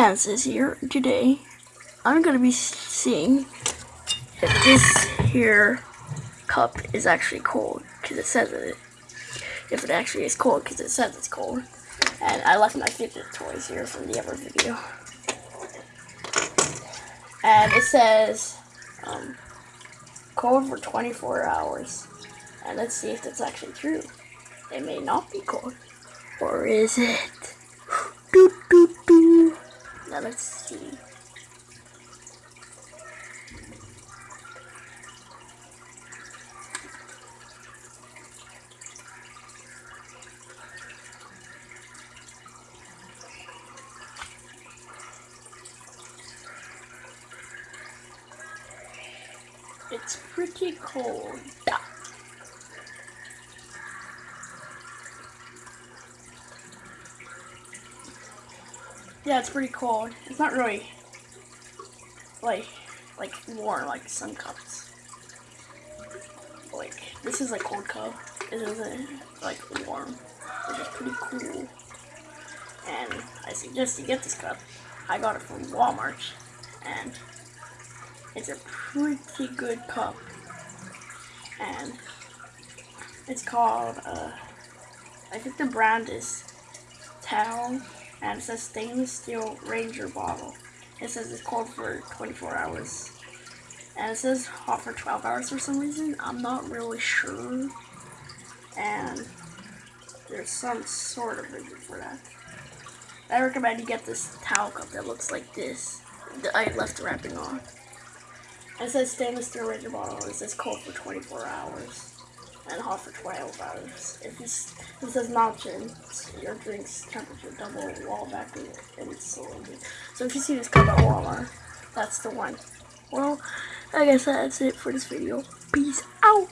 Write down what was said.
Here. Today, I'm gonna be seeing if this here cup is actually cold because it says it. If it actually is cold because it says it's cold. And I left my fidget toys here from the other video. And it says um, cold for 24 hours. And let's see if that's actually true. It may not be cold. Or is it? Doot. Now let's see. It's pretty cold. Yeah, it's pretty cold. It's not really like like warm like some cups. Like this is a cold cup. This isn't like warm. It's pretty cool. And I suggest you get this cup. I got it from Walmart and it's a pretty good cup. And it's called uh I think the brand is Tao and it says stainless steel ranger bottle. It says it's cold for 24 hours. And it says hot for 12 hours for some reason. I'm not really sure. And there's some sort of reason for that. I recommend you get this towel cup that looks like this. I left the wrapping on. It says stainless steel ranger bottle. It says cold for 24 hours and hot for 12 hours. If this, it says mountain, your drink's temperature double wall and it's. So if you see this cup at Walmart, that's the one. Well, I guess that's it for this video. Peace out.